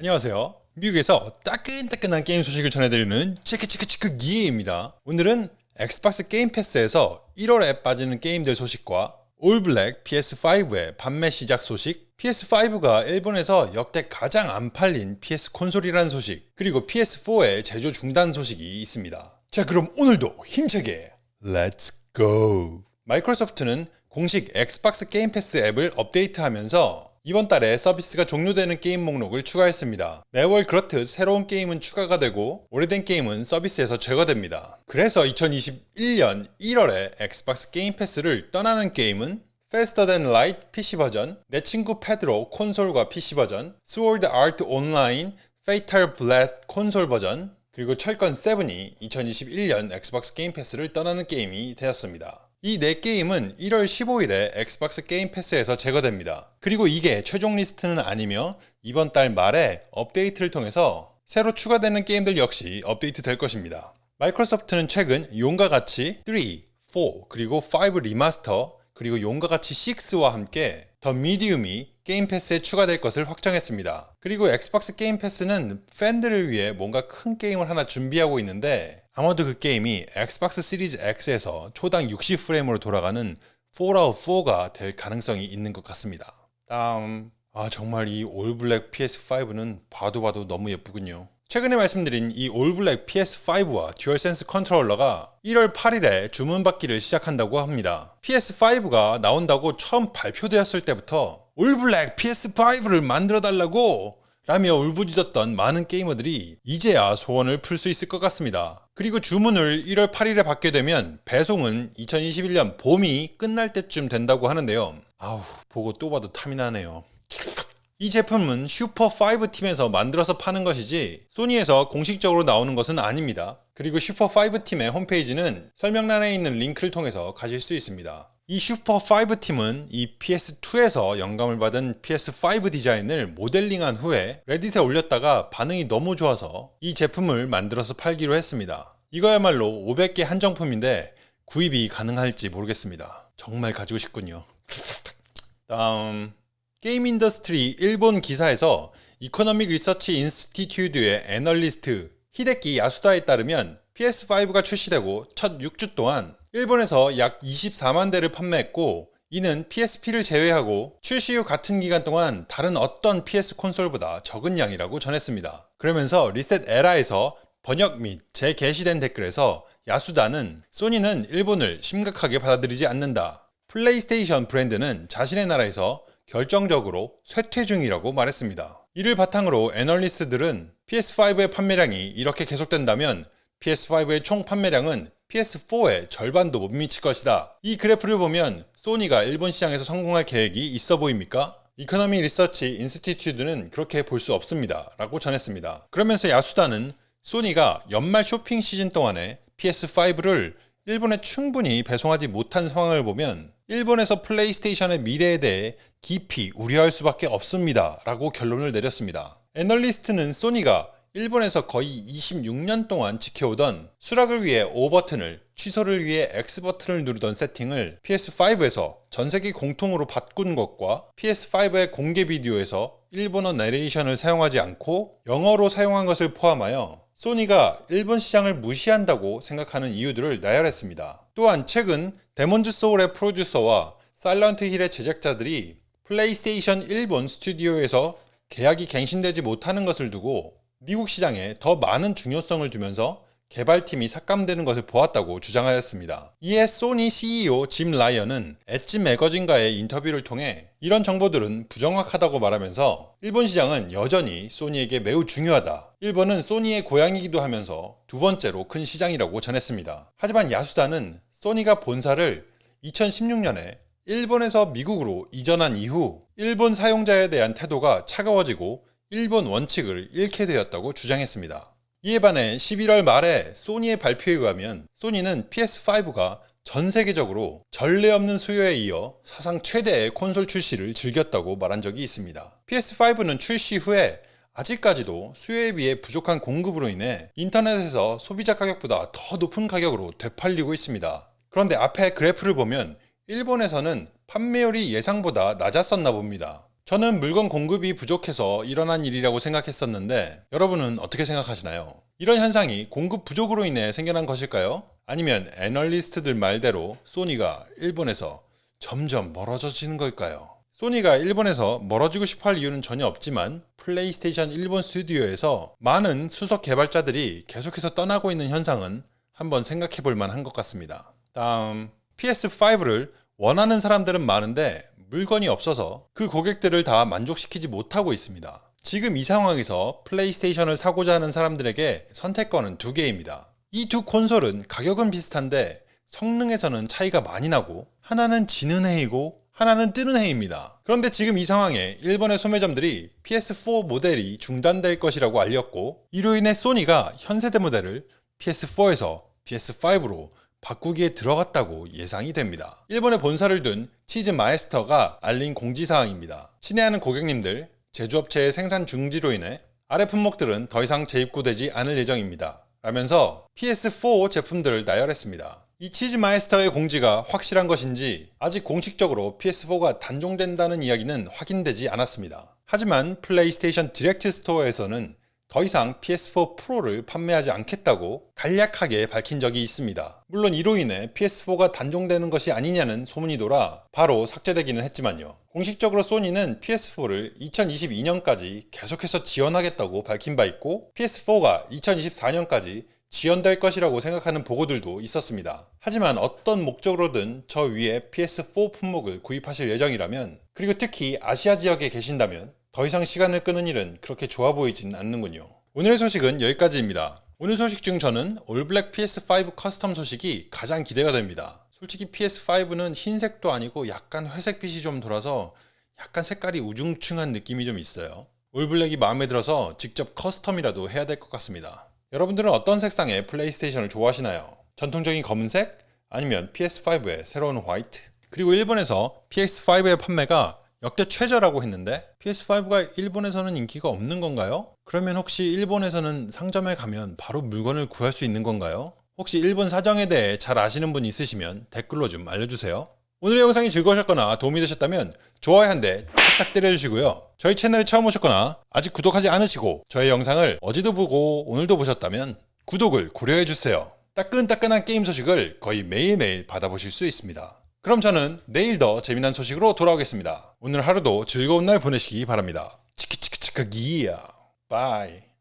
안녕하세요. 미국에서 따끈따끈한 게임 소식을 전해드리는 체크체크체크 기예입니다. 오늘은 엑스박스 게임 패스에서 1월에 빠지는 게임들 소식과 all black PS5의 판매 시작 소식, PS5가 일본에서 역대 가장 안 팔린 PS 콘솔이라는 소식, 그리고 PS4의 제조 중단 소식이 있습니다. 자 그럼 오늘도 힘차게 let's go! 마이크로소프트는 공식 엑스박스 게임 패스 앱을 업데이트하면서 이번 달에 서비스가 종료되는 게임 목록을 추가했습니다. 매월 그렇듯 새로운 게임은 추가가 되고 오래된 게임은 서비스에서 제거됩니다. 그래서 2021년 1월에 엑스박스 게임 패스를 떠나는 게임은 Faster Than Light PC 버전, 내 친구 페드로 콘솔과 PC 버전, Sword Art Online, Fatal Bullet 콘솔 버전, 그리고 철권 7이 2021년 엑스박스 게임 패스를 떠나는 게임이 되었습니다. 이 4게임은 1월 15일에 엑스박스 게임 패스에서 제거됩니다. 그리고 이게 최종 리스트는 아니며 이번 달 말에 업데이트를 통해서 새로 추가되는 게임들 역시 업데이트 될 것입니다. 마이크로소프트는 최근 용과 같이 3, 4, 그리고 5 remaster, 그리고 용과 같이 6와 함께 The Medium이 게임 패스에 추가될 것을 확정했습니다. 그리고 엑스박스 게임 패스는 팬들을 위해 뭔가 큰 게임을 하나 준비하고 있는데 아마도 그 게임이 엑스박스 시리즈 X에서 초당 60프레임으로 돌아가는 Fallout 4가 될 가능성이 있는 것 같습니다. 다음 아 정말 이 all black PS5는 봐도 봐도 너무 예쁘군요. 최근에 말씀드린 이 all black PS5와 듀얼센스 컨트롤러가 1월 8일에 주문받기를 시작한다고 합니다. PS5가 나온다고 처음 발표되었을 때부터 all black PS5를 만들어 달라고 라며 울부짖었던 많은 게이머들이 이제야 소원을 풀 수 있을 것 같습니다. 그리고 주문을 1월 8일에 받게 되면 배송은 2021년 봄이 끝날 때쯤 된다고 하는데요. 아우 보고 또 봐도 탐이 나네요. 이 제품은 슈퍼5 팀에서 만들어서 파는 것이지 소니에서 공식적으로 나오는 것은 아닙니다. 그리고 슈퍼5 팀의 홈페이지는 설명란에 있는 링크를 통해서 가실 수 있습니다. 이 슈퍼5 팀은 이 PS2에서 영감을 받은 PS5 디자인을 모델링한 후에 레딧에 올렸다가 반응이 너무 좋아서 이 제품을 만들어서 팔기로 했습니다. 이거야말로 500개 한정품인데 구입이 가능할지 모르겠습니다. 정말 가지고 싶군요. 다음 게임 인더스트리 일본 기사에서 Economic Research Institute의 애널리스트 히데키 야수다에 따르면 PS5가 출시되고 첫 6주 동안 일본에서 약 24만 대를 판매했고 이는 PSP를 제외하고 출시 후 같은 기간 동안 다른 어떤 PS 콘솔보다 적은 양이라고 전했습니다. 그러면서 리셋 에라에서 번역 및 재게시된 댓글에서 야수다는 소니는 일본을 심각하게 받아들이지 않는다. 플레이스테이션 브랜드는 자신의 나라에서 결정적으로 쇠퇴 중이라고 말했습니다. 이를 바탕으로 애널리스트들은 PS5의 판매량이 이렇게 계속된다면 PS5의 총 판매량은 PS4의 절반도 못 미칠 것이다. 이 그래프를 보면 소니가 일본 시장에서 성공할 계획이 있어 보입니까? Economy Research Institute는 그렇게 볼 수 없습니다. 라고 전했습니다. 그러면서 야수다는 소니가 연말 쇼핑 시즌 동안에 PS5를 일본에 충분히 배송하지 못한 상황을 보면 일본에서 플레이스테이션의 미래에 대해 깊이 우려할 수밖에 없습니다. 라고 결론을 내렸습니다. 애널리스트는 소니가 일본에서 거의 26년 동안 지켜오던 수락을 위해 O 버튼을 취소를 위해 X 버튼을 누르던 세팅을 PS5에서 전 세계 공통으로 바꾼 것과 PS5의 공개 비디오에서 일본어 내레이션을 사용하지 않고 영어로 사용한 것을 포함하여 소니가 일본 시장을 무시한다고 생각하는 이유들을 나열했습니다. 또한 최근 데몬즈 소울의 프로듀서와 사일런트 힐의 제작자들이 플레이스테이션 일본 스튜디오에서 계약이 갱신되지 못하는 것을 두고 미국 시장에 더 많은 중요성을 주면서 개발팀이 삭감되는 것을 보았다고 주장하였습니다. 이에 소니 CEO 짐 라이언은 엣지 매거진과의 인터뷰를 통해 이런 정보들은 부정확하다고 말하면서 일본 시장은 여전히 소니에게 매우 중요하다. 일본은 소니의 고향이기도 하면서 두 번째로 큰 시장이라고 전했습니다. 하지만 야수다는 소니가 본사를 2016년에 일본에서 미국으로 이전한 이후 일본 사용자에 대한 태도가 차가워지고 일본 원칙을 잃게 되었다고 주장했습니다. 이에 반해 11월 말에 소니의 발표에 의하면 소니는 PS5가 전 세계적으로 전례 없는 수요에 이어 사상 최대의 콘솔 출시를 즐겼다고 말한 적이 있습니다. PS5는 출시 후에 아직까지도 수요에 비해 부족한 공급으로 인해 인터넷에서 소비자 가격보다 더 높은 가격으로 되팔리고 있습니다. 그런데 앞에 그래프를 보면 일본에서는 판매율이 예상보다 낮았었나 봅니다. 저는 물건 공급이 부족해서 일어난 일이라고 생각했었는데 여러분은 어떻게 생각하시나요? 이런 현상이 공급 부족으로 인해 생겨난 것일까요? 아니면 애널리스트들 말대로 소니가 일본에서 점점 멀어져지는 걸까요? 소니가 일본에서 멀어지고 싶어 할 이유는 전혀 없지만 플레이스테이션 일본 스튜디오에서 많은 수석 개발자들이 계속해서 떠나고 있는 현상은 한번 생각해 볼 만한 것 같습니다. 다음 PS5를 원하는 사람들은 많은데 물건이 없어서 그 고객들을 다 만족시키지 못하고 있습니다. 지금 이 상황에서 플레이스테이션을 사고자 하는 사람들에게 선택권은 두 개입니다. 이 두 콘솔은 가격은 비슷한데 성능에서는 차이가 많이 나고 하나는 지는 해이고 하나는 뜨는 해입니다. 그런데 지금 이 상황에 일본의 소매점들이 PS4 모델이 중단될 것이라고 알렸고 이로 인해 소니가 현세대 모델을 PS4에서 PS5로 바꾸기에 들어갔다고 예상이 됩니다. 일본의 본사를 둔 치즈 마이스터가 알린 공지사항입니다. 친애하는 고객님들, 제조업체의 생산 중지로 인해 아래 품목들은 더 이상 재입고되지 않을 예정입니다. 라면서 PS4 제품들을 나열했습니다. 이 치즈 마이스터의 공지가 확실한 것인지 아직 공식적으로 PS4가 단종된다는 이야기는 확인되지 않았습니다. 하지만 플레이스테이션 디렉트 스토어에서는 더 이상 PS4 프로를 판매하지 않겠다고 간략하게 밝힌 적이 있습니다. 물론 이로 인해 PS4가 단종되는 것이 아니냐는 소문이 돌아 바로 삭제되기는 했지만요. 공식적으로 소니는 PS4를 2022년까지 계속해서 지원하겠다고 밝힌 바 있고 PS4가 2024년까지 지연될 것이라고 생각하는 보고들도 있었습니다. 하지만 어떤 목적으로든 저 위에 PS4 품목을 구입하실 예정이라면 그리고 특히 아시아 지역에 계신다면 더 이상 시간을 끄는 일은 그렇게 좋아 보이진 않는군요. 오늘의 소식은 여기까지입니다. 오늘 소식 중 저는 all black PS5 custom 소식이 가장 기대가 됩니다. 솔직히 PS5는 흰색도 아니고 약간 회색빛이 좀 돌아서 약간 색깔이 우중충한 느낌이 좀 있어요. all black이 마음에 들어서 직접 custom이라도 해야 될 것 같습니다. 여러분들은 어떤 색상의 플레이스테이션을 좋아하시나요? 전통적인 검은색? 아니면 PS5의 새로운 화이트? 그리고 일본에서 PS5의 판매가 역대 최저라고 했는데 PS5가 일본에서는 인기가 없는 건가요? 그러면 혹시 일본에서는 상점에 가면 바로 물건을 구할 수 있는 건가요? 혹시 일본 사정에 대해 잘 아시는 분 있으시면 댓글로 좀 알려주세요. 오늘의 영상이 즐거우셨거나 도움이 되셨다면 좋아요 한 대 싹 때려주시고요. 저희 채널에 처음 오셨거나 아직 구독하지 않으시고 저의 영상을 어제도 보고 오늘도 보셨다면 구독을 고려해주세요. 따끈따끈한 게임 소식을 거의 매일매일 받아보실 수 있습니다. 그럼 저는 내일 더 재미난 소식으로 돌아오겠습니다. 오늘 하루도 즐거운 날 보내시기 바랍니다. 치키치키치카 기야. 바이.